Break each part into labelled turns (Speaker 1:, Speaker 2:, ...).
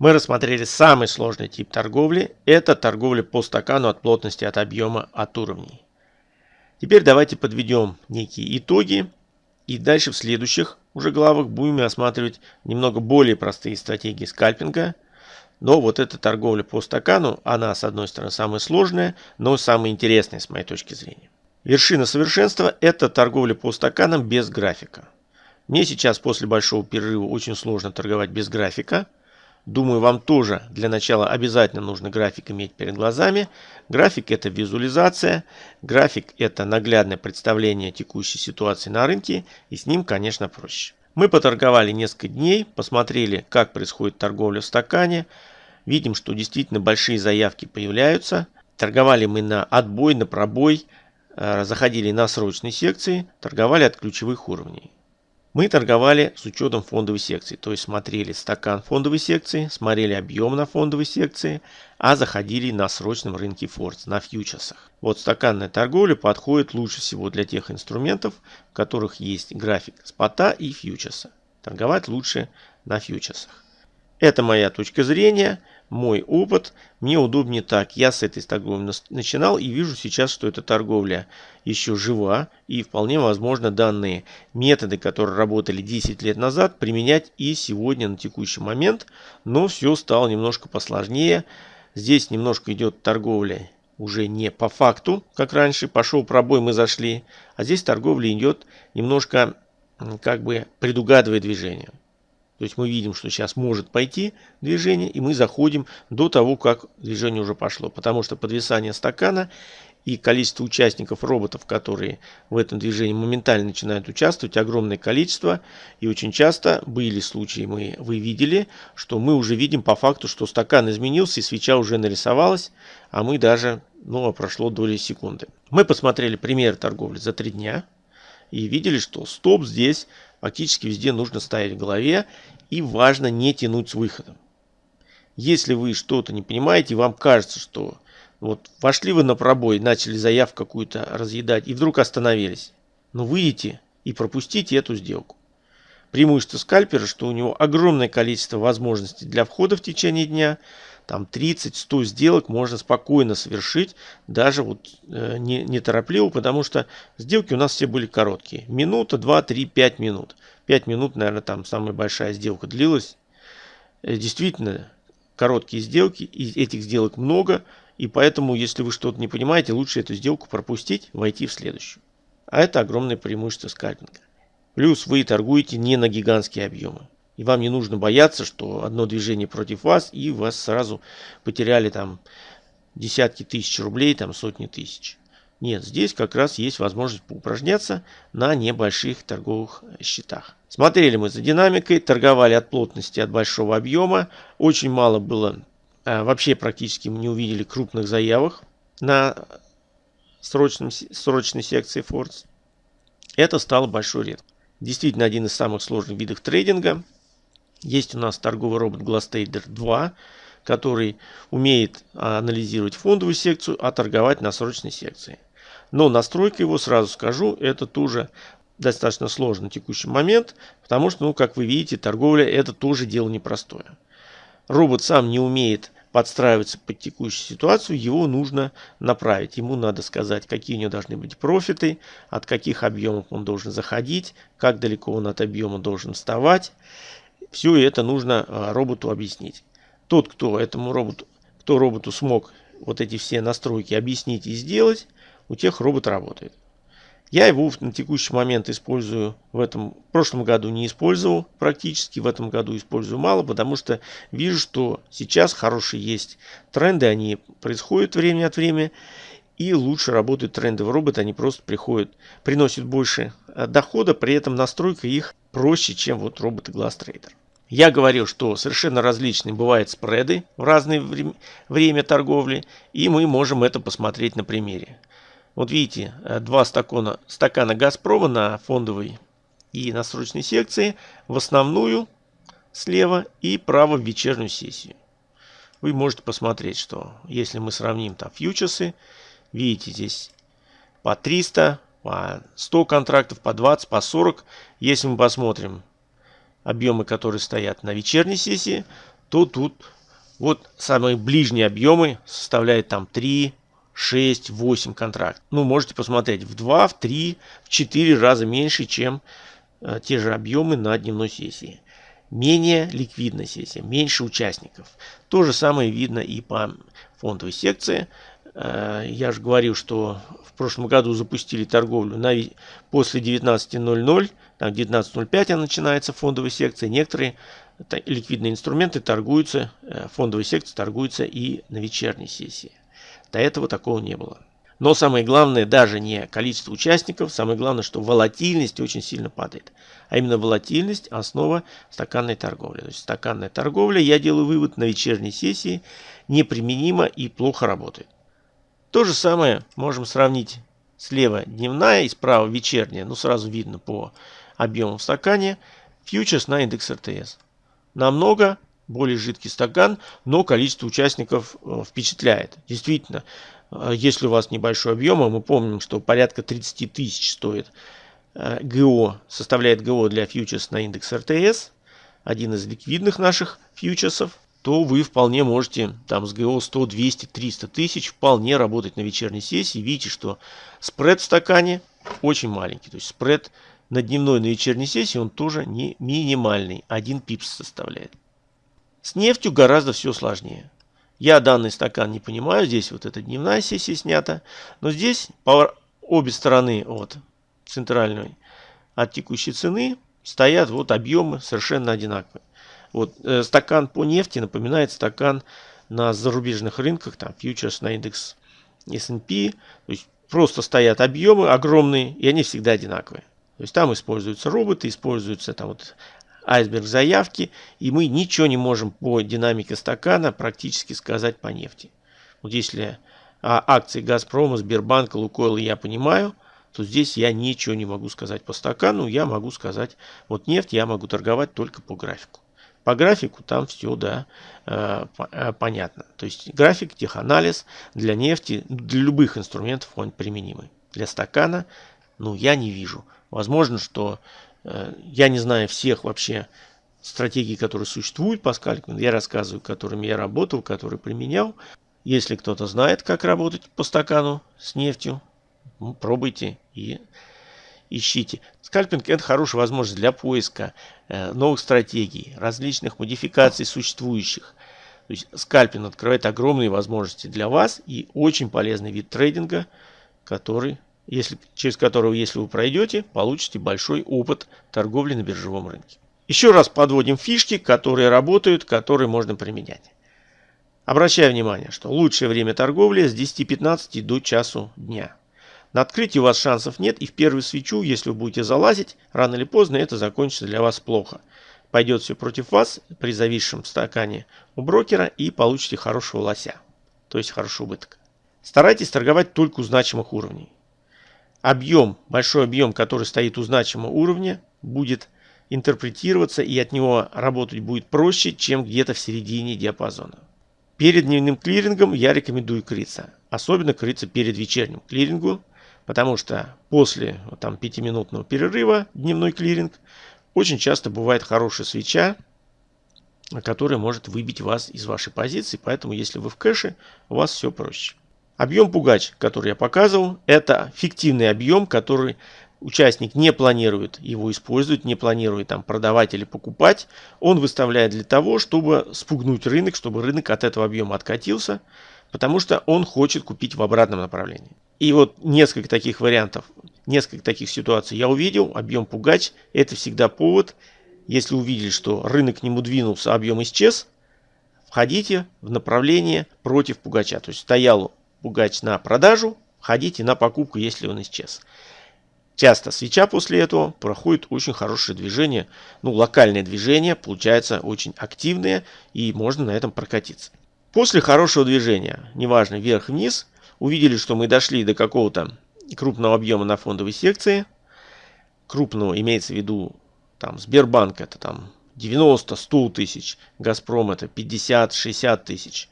Speaker 1: Мы рассмотрели самый сложный тип торговли. Это торговля по стакану от плотности, от объема, от уровней. Теперь давайте подведем некие итоги. И дальше в следующих уже главах будем осматривать немного более простые стратегии скальпинга. Но вот эта торговля по стакану, она с одной стороны самая сложная, но самая интересная с моей точки зрения. Вершина совершенства – это торговля по стаканам без графика. Мне сейчас после большого перерыва очень сложно торговать без графика. Думаю, вам тоже для начала обязательно нужно график иметь перед глазами. График – это визуализация, график – это наглядное представление текущей ситуации на рынке, и с ним, конечно, проще. Мы поторговали несколько дней, посмотрели, как происходит торговля в стакане. Видим, что действительно большие заявки появляются. Торговали мы на отбой, на пробой – Э, заходили на срочные секции, торговали от ключевых уровней. Мы торговали с учетом фондовой секции, то есть смотрели стакан фондовой секции, смотрели объем на фондовой секции, а заходили на срочном рынке Фордс, на фьючерсах. Вот стаканная торговля подходит лучше всего для тех инструментов, в которых есть график спота и фьючерса. Торговать лучше на фьючерсах. Это моя точка зрения мой опыт, мне удобнее так. Я с этой торговли начинал и вижу сейчас, что эта торговля еще жива и вполне возможно данные методы, которые работали 10 лет назад, применять и сегодня на текущий момент. Но все стало немножко посложнее. Здесь немножко идет торговля уже не по факту, как раньше. Пошел пробой, мы зашли. А здесь торговля идет немножко как бы предугадывая движение. То есть мы видим, что сейчас может пойти движение, и мы заходим до того, как движение уже пошло. Потому что подвисание стакана и количество участников роботов, которые в этом движении моментально начинают участвовать, огромное количество. И очень часто были случаи, мы, вы видели, что мы уже видим по факту, что стакан изменился и свеча уже нарисовалась, а мы даже, ну, а прошло доли секунды. Мы посмотрели пример торговли за три дня и видели, что стоп здесь фактически везде нужно ставить в голове и важно не тянуть с выходом. Если вы что-то не понимаете, вам кажется, что вот вошли вы на пробой, начали заявку какую-то разъедать и вдруг остановились. Но выйдите и пропустите эту сделку. Преимущество скальпера, что у него огромное количество возможностей для входа в течение дня. Там 30-100 сделок можно спокойно совершить, даже вот э, не, не торопливо, потому что сделки у нас все были короткие. Минута, 2, 3, 5 минут. 5 минут, наверное, там самая большая сделка длилась. Э, действительно, короткие сделки, и этих сделок много, и поэтому, если вы что-то не понимаете, лучше эту сделку пропустить, войти в следующую. А это огромное преимущество скальпинга. Плюс вы торгуете не на гигантские объемы. И вам не нужно бояться, что одно движение против вас, и вас сразу потеряли там десятки тысяч рублей, там сотни тысяч. Нет, здесь как раз есть возможность поупражняться на небольших торговых счетах. Смотрели мы за динамикой, торговали от плотности, от большого объема. Очень мало было, а, вообще практически мы не увидели крупных заявок на срочном, срочной секции Фордс. Это стало большой редко. Действительно один из самых сложных видов трейдинга. Есть у нас торговый робот Glasstrader 2, который умеет анализировать фондовую секцию, а торговать на срочной секции. Но настройка его, сразу скажу, это тоже достаточно сложный текущий момент, потому что, ну, как вы видите, торговля это тоже дело непростое. Робот сам не умеет подстраиваться под текущую ситуацию, его нужно направить. Ему надо сказать, какие у него должны быть профиты, от каких объемов он должен заходить, как далеко он от объема должен вставать. Все это нужно а, роботу объяснить. Тот, кто этому роботу, кто роботу смог вот эти все настройки объяснить и сделать, у тех робот работает. Я его на текущий момент использую в этом, в прошлом году не использовал практически, в этом году использую мало, потому что вижу, что сейчас хорошие есть тренды, они происходят время от времени, и лучше работают трендовые роботы, они просто приходят, приносят больше э, дохода, при этом настройка их проще, чем вот роботы GlassTrader. Я говорил, что совершенно различные бывают спреды в разное время торговли, и мы можем это посмотреть на примере. Вот видите, э, два стакана, стакана Газпрома на фондовой и на срочной секции, в основную слева и право в вечернюю сессию. Вы можете посмотреть, что если мы сравним там фьючерсы, видите здесь по 300, по 100 контрактов, по 20, по 40. Если мы посмотрим объемы, которые стоят на вечерней сессии, то тут вот самые ближние объемы составляют там 3, 6, 8 контрактов. Ну, можете посмотреть в 2, в 3, в 4 раза меньше, чем э, те же объемы на дневной сессии. Менее ликвидная сессия, меньше участников. То же самое видно и по фондовой секции. Э, я же говорил, что в прошлом году запустили торговлю на, после 19.00, там 19.05 начинается фондовая секция. Некоторые ликвидные инструменты торгуются, э, фондовые секции торгуются и на вечерней сессии. До этого такого не было. Но самое главное даже не количество участников, самое главное, что волатильность очень сильно падает. А именно волатильность – основа стаканной торговли. То есть стаканная торговля, я делаю вывод, на вечерней сессии неприменима и плохо работает. То же самое можем сравнить слева дневная и справа вечерняя. Ну сразу видно по объему в стакане. Фьючерс на индекс РТС. Намного более жидкий стакан, но количество участников э, впечатляет. Действительно, э, если у вас небольшой объем, а мы помним, что порядка 30 тысяч стоит э, ГО, составляет ГО для фьючерс на индекс РТС, один из ликвидных наших фьючерсов, то вы вполне можете там с ГО 100, 200, 300 тысяч вполне работать на вечерней сессии. Видите, что спред в стакане очень маленький. То есть спред на дневной, на вечерней сессии он тоже не минимальный. Один пипс составляет. С нефтью гораздо все сложнее. Я данный стакан не понимаю. Здесь вот эта дневная сессия снята. Но здесь по обе стороны от центральной, от текущей цены, стоят вот объемы совершенно одинаковые. Вот э, стакан по нефти напоминает стакан на зарубежных рынках, там фьючерс на индекс S&P. То есть просто стоят объемы огромные, и они всегда одинаковые. То есть там используются роботы, используются там вот айсберг заявки, и мы ничего не можем по динамике стакана практически сказать по нефти. Вот если а, акции Газпрома, Сбербанка, Лукойла я понимаю, то здесь я ничего не могу сказать по стакану, я могу сказать, вот нефть я могу торговать только по графику. По графику там все, да, э, э, понятно. То есть график, теханализ для нефти, для любых инструментов он применимый. Для стакана, ну, я не вижу. Возможно, что Э, я не знаю всех вообще стратегий, которые существуют по скальпингу. Я рассказываю, которыми я работал, которые применял. Если кто-то знает, как работать по стакану с нефтью, пробуйте и ищите. Скальпинг – это хорошая возможность для поиска э, новых стратегий, различных модификаций существующих. То есть скальпинг открывает огромные возможности для вас и очень полезный вид трейдинга, который если, через которого, если вы пройдете, получите большой опыт торговли на биржевом рынке. Еще раз подводим фишки, которые работают, которые можно применять. Обращаю внимание, что лучшее время торговли с 10.15 до часу дня. На открытии у вас шансов нет, и в первую свечу, если вы будете залазить, рано или поздно это закончится для вас плохо. Пойдет все против вас при зависшем стакане у брокера и получите хорошего лося, то есть хороший убыток. Старайтесь торговать только у значимых уровней объем, большой объем, который стоит у значимого уровня, будет интерпретироваться и от него работать будет проще, чем где-то в середине диапазона. Перед дневным клирингом я рекомендую крыться. Особенно крыться перед вечерним клирингом, потому что после там, 5-минутного перерыва дневной клиринг очень часто бывает хорошая свеча, которая может выбить вас из вашей позиции. Поэтому если вы в кэше, у вас все проще. Объем пугач, который я показывал, это фиктивный объем, который участник не планирует его использовать, не планирует там продавать или покупать. Он выставляет для того, чтобы спугнуть рынок, чтобы рынок от этого объема откатился, потому что он хочет купить в обратном направлении. И вот несколько таких вариантов, несколько таких ситуаций я увидел. Объем пугач – это всегда повод. Если увидели, что рынок к нему двинулся, объем исчез, входите в направление против пугача. То есть стоял пугач на продажу, ходите на покупку, если он исчез. Часто свеча после этого проходит очень хорошее движение, ну локальное движение, получается очень активное и можно на этом прокатиться. После хорошего движения, неважно вверх-вниз, увидели, что мы дошли до какого-то крупного объема на фондовой секции. Крупного имеется в виду там Сбербанк это там 90-100 тысяч, Газпром это 50-60 тысяч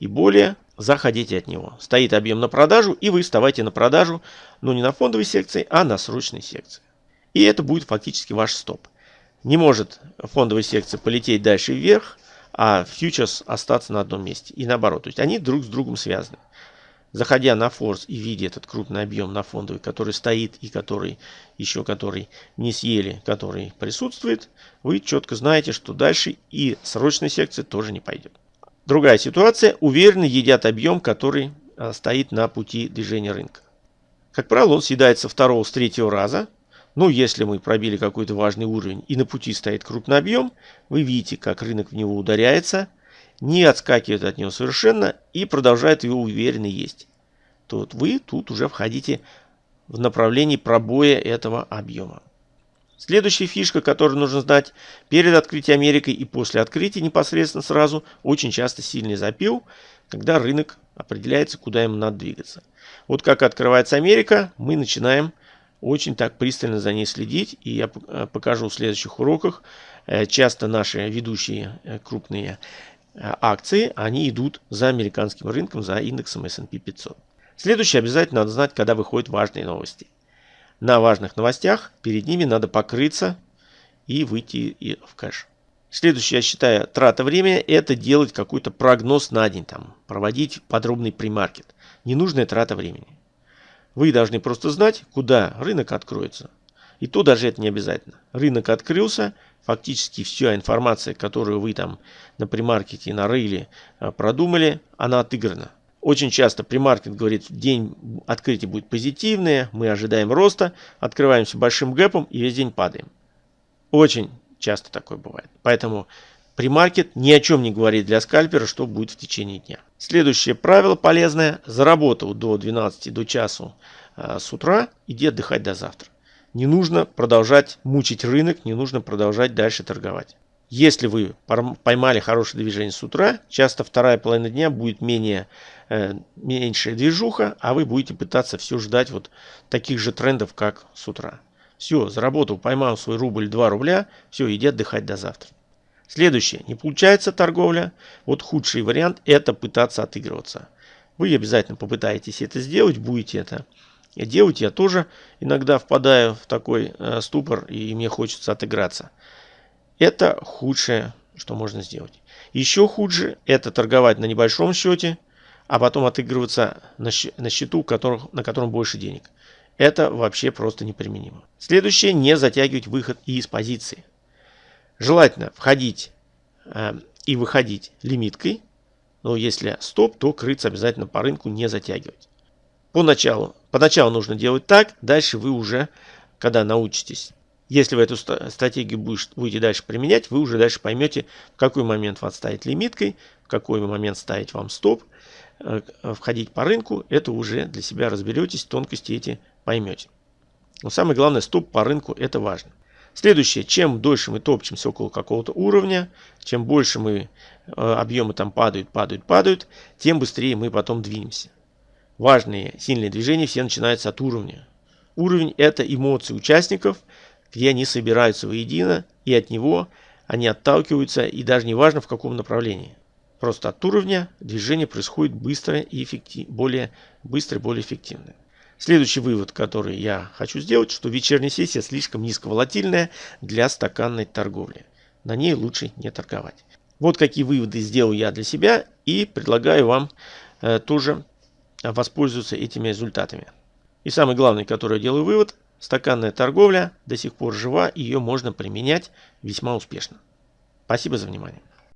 Speaker 1: и более заходите от него. Стоит объем на продажу, и вы вставайте на продажу, но не на фондовой секции, а на срочной секции. И это будет фактически ваш стоп. Не может фондовая секция полететь дальше вверх, а фьючерс остаться на одном месте. И наоборот, то есть они друг с другом связаны. Заходя на форс и видя этот крупный объем на фондовый, который стоит и который еще который не съели, который присутствует, вы четко знаете, что дальше и срочная секция тоже не пойдет. Другая ситуация. Уверенно едят объем, который а, стоит на пути движения рынка. Как правило, он съедается второго, с третьего раза. Но если мы пробили какой-то важный уровень и на пути стоит крупный объем, вы видите, как рынок в него ударяется – не отскакивает от него совершенно и продолжает его уверенно есть, то вот вы тут уже входите в направлении пробоя этого объема. Следующая фишка, которую нужно знать, перед открытием Америки и после открытия непосредственно сразу, очень часто сильный запил, когда рынок определяется, куда ему надо двигаться. Вот как открывается Америка, мы начинаем очень так пристально за ней следить, и я э, покажу в следующих уроках. Э, часто наши ведущие э, крупные акции, они идут за американским рынком, за индексом S&P 500. Следующее обязательно надо знать, когда выходят важные новости. На важных новостях перед ними надо покрыться и выйти в кэш. Следующее, я считаю, трата времени – это делать какой-то прогноз на день, там, проводить подробный примаркет. Ненужная трата времени. Вы должны просто знать, куда рынок откроется. И то даже это не обязательно. Рынок открылся, фактически вся информация, которую вы там на примаркете нарыли, э, продумали, она отыграна. Очень часто примаркет говорит, день открытия будет позитивный, мы ожидаем роста, открываемся большим гэпом и весь день падаем. Очень часто такое бывает. Поэтому примаркет ни о чем не говорит для скальпера, что будет в течение дня. Следующее правило полезное. Заработал до 12 до часу э, с утра, иди отдыхать до завтра. Не нужно продолжать мучить рынок, не нужно продолжать дальше торговать. Если вы поймали хорошее движение с утра, часто вторая половина дня будет менее, э, меньшая движуха, а вы будете пытаться все ждать вот таких же трендов, как с утра. Все, заработал, поймал свой рубль 2 рубля, все, иди отдыхать до завтра. Следующее. Не получается торговля. Вот худший вариант это пытаться отыгрываться. Вы обязательно попытаетесь это сделать, будете это делать, я тоже иногда впадаю в такой э, ступор и мне хочется отыграться. Это худшее, что можно сделать. Еще хуже это торговать на небольшом счете, а потом отыгрываться на, на счету, которых, на котором больше денег. Это вообще просто неприменимо. Следующее, не затягивать выход из позиции. Желательно входить э, и выходить лимиткой, но если стоп, то крыться обязательно по рынку не затягивать. Поначалу, поначалу нужно делать так, дальше вы уже, когда научитесь, если вы эту стратегию будете дальше применять, вы уже дальше поймете, в какой момент вас ставить лимиткой, в какой момент ставить вам стоп, э, входить по рынку, это уже для себя разберетесь, тонкости эти поймете. Но самое главное, стоп по рынку это важно. Следующее, чем дольше мы топчемся около какого-то уровня, чем больше мы э, объемы там падают, падают, падают, тем быстрее мы потом двинемся. Важные сильные движения все начинаются от уровня. Уровень – это эмоции участников, где они собираются воедино, и от него они отталкиваются, и даже не важно в каком направлении. Просто от уровня движение происходит быстро и эффектив, более быстро и более эффективно. Следующий вывод, который я хочу сделать, что вечерняя сессия слишком низковолатильная для стаканной торговли. На ней лучше не торговать. Вот какие выводы сделал я для себя и предлагаю вам э, тоже воспользоваться этими результатами. И самый главный, который я делаю вывод, стаканная торговля до сих пор жива, ее можно применять весьма успешно. Спасибо за внимание.